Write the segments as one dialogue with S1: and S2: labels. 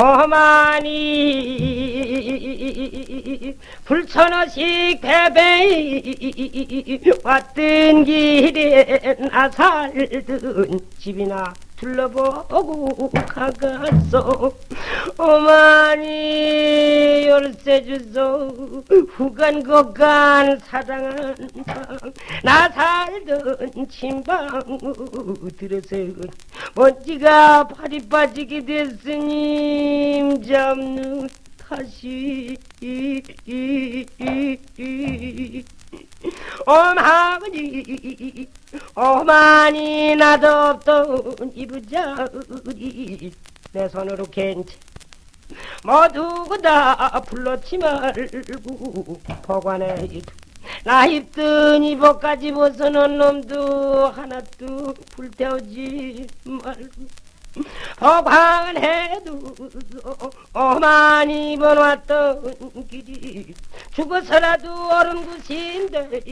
S1: 어머니 불천어식 배배 왔던 길에 나 살던 집이나 둘러보고 가갔어 어머니 열쇠 주소 후간 거간 사랑한 방나 살던 침방 들어서 먼지가 발이 빠지게 됐으니 잡는 다시 어머니 어머니 나도 없던 이부자리 내 손으로 괜찮. 모두 다 불러치 말고 보관해. 나 입던 이복까지 벗어놓은 놈도 하나도 불태우지 말고. 보관해도 어머니 입어놨던 길이 죽어서라도 옳은 곳인데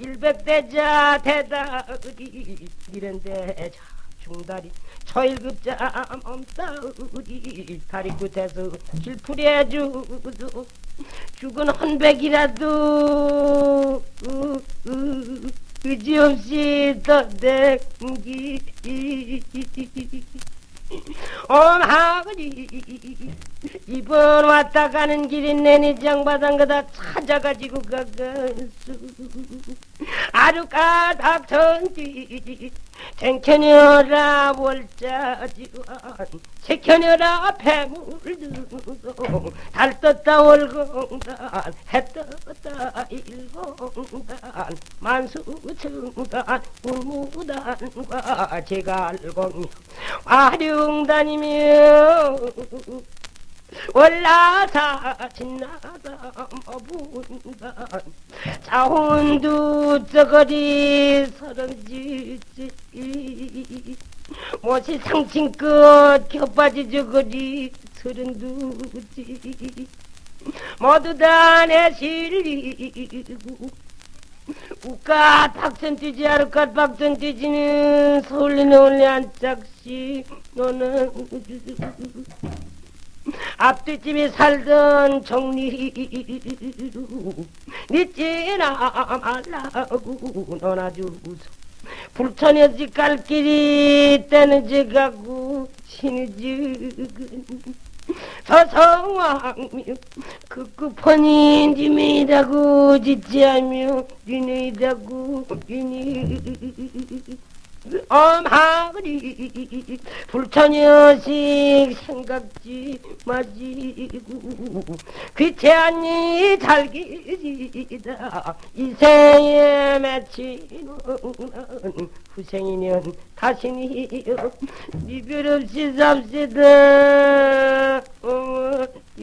S1: 일백대자 대다리. 이런데 중다리 초일급자 몸따리. 다리 끝에서 길풀이해주고 죽은 헌백이라도. 의지없이 떠댕기 어머니 이번 왔다 가는 길이 내니 장바닥 그다 찾아가지고 가가수 아루까닥 전지 쟁켜녀라 월자지wan 새켜녀라 폐물들고 달 떴다 월공단 해 떴다 일공단 만수층단 우무단과 제갈공명 화룡다니며 올라사 진나다 어분단 자혼두 저거리 서른지지. 못이 상친끝 겹바지 저거리 서른두지. 모두 다 내 실리고 우까 박선 뛰지 아르까 박선 뛰지는 서울리는 한 짝씩 너는 앞뒤집에 살던 정리로 믿지나 말라고 너나 주소 불천여 집갈 길이 때는 지 가고 신의지 근 서성왕며 극급하니 님이라고 짓지하며 니네라고 니네 어마그리 불처녀식 생각지 마시고 귀태하니 잘기지다. 이 생에 맺히는 후생이면 다시니요. 이별 없이 삽시다